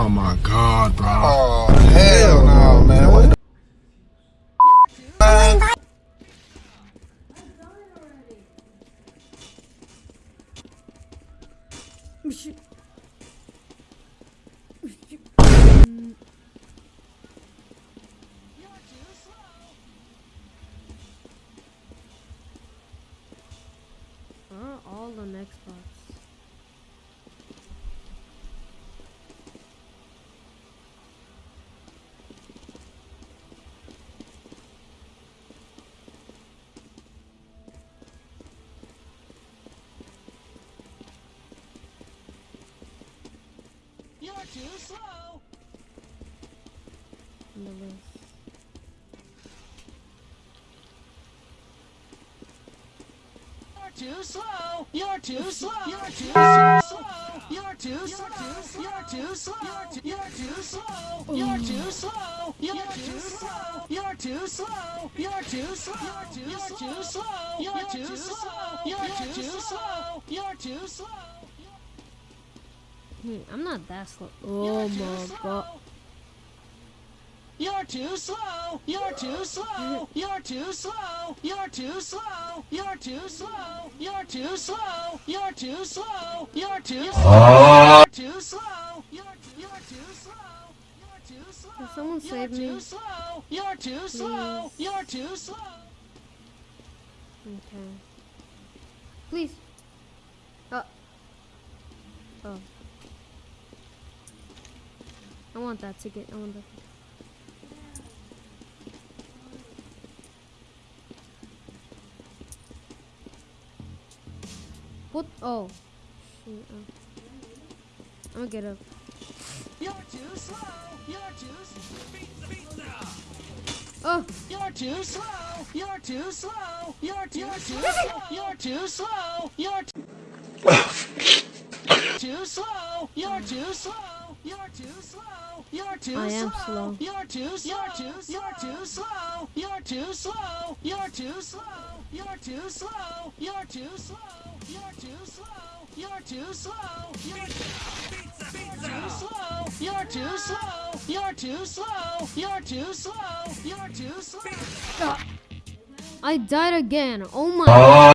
Oh my god, bro. Oh hell no, man. What the man? Are all on Xbox? You're too slow. On the list. You're too slow. You're too slow. You're too slow. You're too slow. You're too slow. You're too slow. You're too slow. You're too slow. You're too slow. You're too slow. You're too slow. You're too slow. You're too slow. You're too slow. Hmm, I'm not that slow. Oh my god. You're too slow. You're too slow. You're too slow. You're too slow. You're too slow. You're too slow. You're too slow. You're too slow. You're too slow. You're you're too slow. You're too slow. Can someone You're save me? too slow. You're too slow. Please. You're too slow. Okay. Please. Oh. Oh. I want that ticket. I want that. What? Oh. Shoot. Oh. Uh. I'm gonna get up. You're too slow. You're too slow. Oh. You're too slow. You're too slow. You're too slow. You're too slow. You're too slow. You're too slow. You're too slow. You're too I am slow. slow. You're too slow. You're too slow. You're too slow. You're too slow. You're too slow. You're too slow. You're too slow. You're too slow. You're too slow. You're too slow. You're too slow. You're too slow. You're too slow. I died again. Oh my.